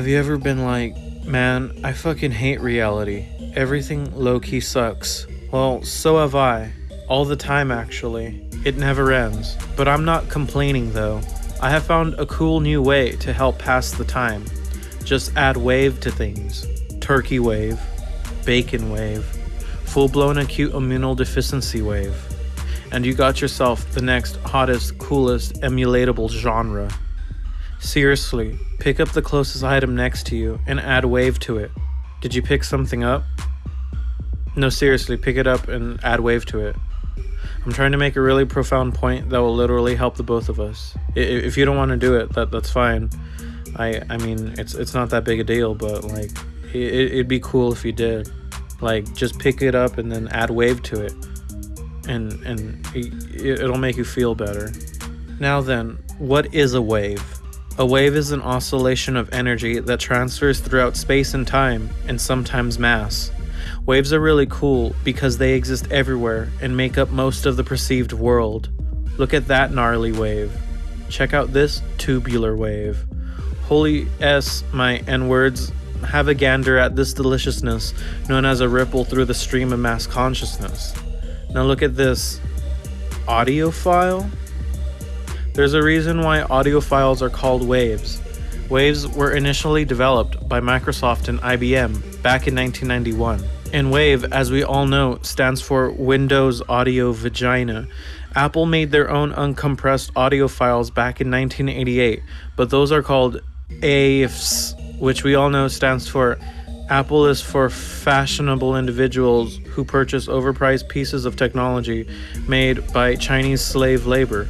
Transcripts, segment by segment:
Have you ever been like, man, I fucking hate reality. Everything low key sucks. Well, so have I. All the time, actually. It never ends. But I'm not complaining though. I have found a cool new way to help pass the time. Just add wave to things. Turkey wave, bacon wave, full blown acute immunodeficiency wave. And you got yourself the next hottest, coolest, emulatable genre. Seriously, pick up the closest item next to you and add wave to it. Did you pick something up? No, seriously, pick it up and add wave to it. I'm trying to make a really profound point that will literally help the both of us. If you don't want to do it, that that's fine. I I mean, it's it's not that big a deal, but like, it, it'd be cool if you did. Like, just pick it up and then add wave to it, and and it, it'll make you feel better. Now then, what is a wave? A wave is an oscillation of energy that transfers throughout space and time, and sometimes mass. Waves are really cool because they exist everywhere and make up most of the perceived world. Look at that gnarly wave. Check out this tubular wave. Holy S, my N words, have a gander at this deliciousness known as a ripple through the stream of mass consciousness. Now look at this audiophile. There's a reason why audio files are called waves. Waves were initially developed by Microsoft and IBM back in 1991. And WAVE, as we all know, stands for Windows Audio Vagina. Apple made their own uncompressed audio files back in 1988, but those are called AIFFs, which we all know stands for Apple is for fashionable individuals who purchase overpriced pieces of technology made by Chinese slave labor.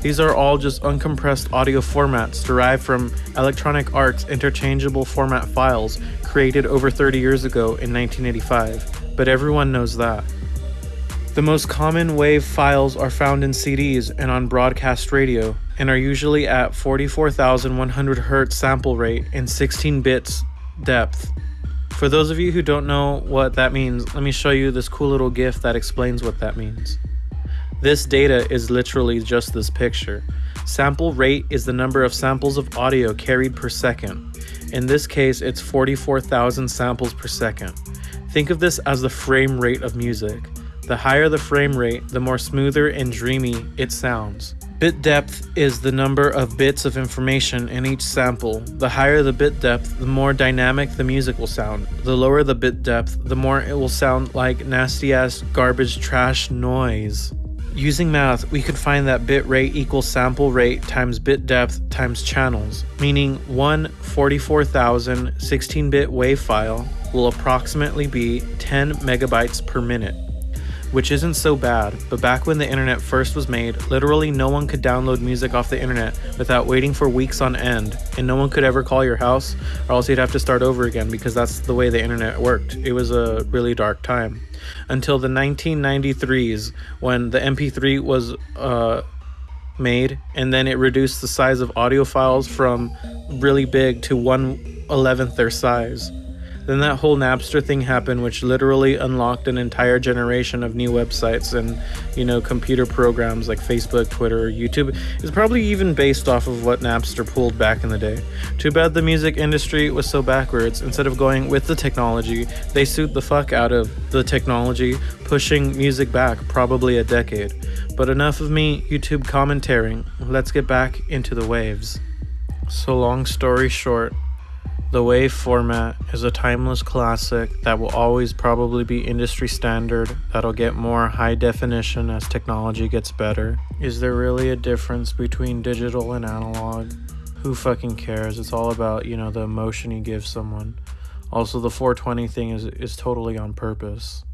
These are all just uncompressed audio formats derived from Electronic Arts interchangeable format files created over 30 years ago in 1985, but everyone knows that. The most common WAV files are found in CDs and on broadcast radio, and are usually at 44,100 Hz sample rate and 16 bits depth. For those of you who don't know what that means, let me show you this cool little GIF that explains what that means. This data is literally just this picture. Sample rate is the number of samples of audio carried per second. In this case, it's 44,000 samples per second. Think of this as the frame rate of music. The higher the frame rate, the more smoother and dreamy it sounds. Bit depth is the number of bits of information in each sample. The higher the bit depth, the more dynamic the music will sound. The lower the bit depth, the more it will sound like nasty ass garbage trash noise. Using math, we could find that bit rate equals sample rate times bit depth times channels, meaning one 44,000 16-bit wave file will approximately be 10 megabytes per minute which isn't so bad, but back when the internet first was made, literally no one could download music off the internet without waiting for weeks on end, and no one could ever call your house, or else you'd have to start over again because that's the way the internet worked. It was a really dark time. Until the 1993s, when the MP3 was uh, made, and then it reduced the size of audio files from really big to 1 11th their size. Then that whole Napster thing happened, which literally unlocked an entire generation of new websites and, you know, computer programs like Facebook, Twitter, YouTube. It's probably even based off of what Napster pulled back in the day. Too bad the music industry was so backwards. Instead of going with the technology, they suit the fuck out of the technology, pushing music back probably a decade. But enough of me YouTube commentating. Let's get back into the waves. So, long story short, the WAV format is a timeless classic that will always probably be industry standard, that'll get more high definition as technology gets better. Is there really a difference between digital and analog? Who fucking cares? It's all about, you know, the emotion you give someone. Also, the 420 thing is, is totally on purpose.